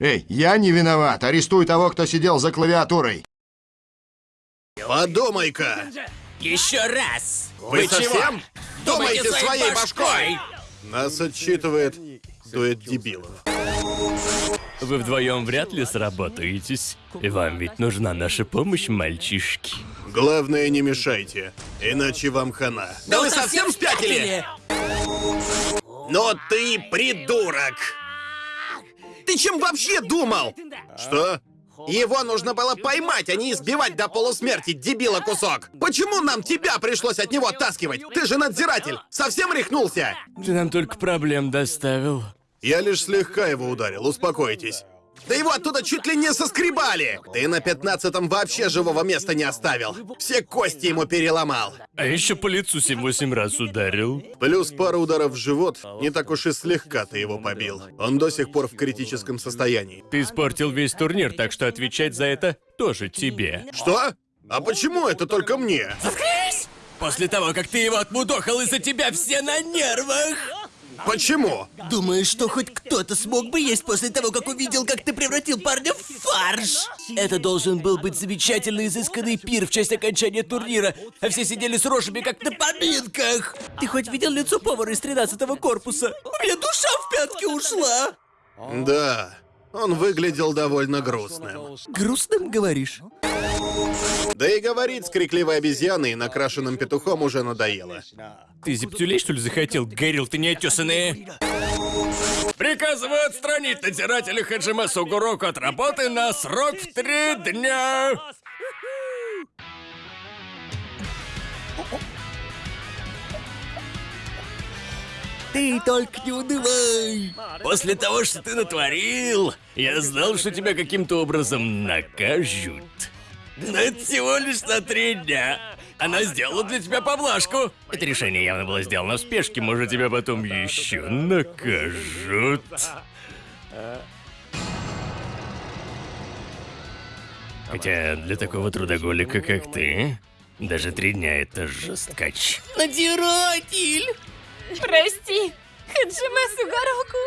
Эй, я не виноват. Арестуй того, кто сидел за клавиатурой. Подумай-ка! Еще раз! Вы совсем думаете своей башкой? Нас отчитывает дуэт дебилов. Вы вдвоем вряд ли сработаетесь. И вам ведь нужна наша помощь, мальчишки. Главное, не мешайте, иначе вам хана. Да вы совсем спятили? Но ты придурок! Ты чем вообще думал? Что? Его нужно было поймать, а не избивать до полусмерти, дебила кусок. Почему нам тебя пришлось от него оттаскивать? Ты же надзиратель. Совсем рехнулся? Ты нам только проблем доставил. Я лишь слегка его ударил, успокойтесь. Да его оттуда чуть ли не соскребали! Ты на пятнадцатом вообще живого места не оставил. Все кости ему переломал. А еще по лицу 7-8 раз ударил. Плюс пара ударов в живот, не так уж и слегка ты его побил. Он до сих пор в критическом состоянии. Ты испортил весь турнир, так что отвечать за это тоже тебе. Что? А почему это только мне? Заткнись! После того, как ты его отмудохал, из-за тебя все на нервах! Почему? Думаешь, что хоть кто-то смог бы есть после того, как увидел, как ты превратил парня в фарш? Это должен был быть замечательный изысканный пир в честь окончания турнира, а все сидели с рожами, как на поминках. Ты хоть видел лицо повара из 13-го корпуса? У меня душа в пятки ушла. Да, он выглядел довольно грустным. Грустным, говоришь? Да и говорить с крикливой обезьяной и накрашенным петухом уже надоело. Ты зептюлей, что ли, захотел? Горил ты неотесанные. Приказываю отстранить надзирателя Хаджима Сугуроку от работы на срок в три дня. Ты только не унывай. После того, что ты натворил, я знал, что тебя каким-то образом накажут. Но это всего лишь на три дня. Она сделала для тебя поблажку. Это решение явно было сделано в спешке, может, тебя потом еще накажут. Хотя для такого трудоголика, как ты, даже три дня это жесткач. Надзиратель! Прости, Хаджима Сугароку.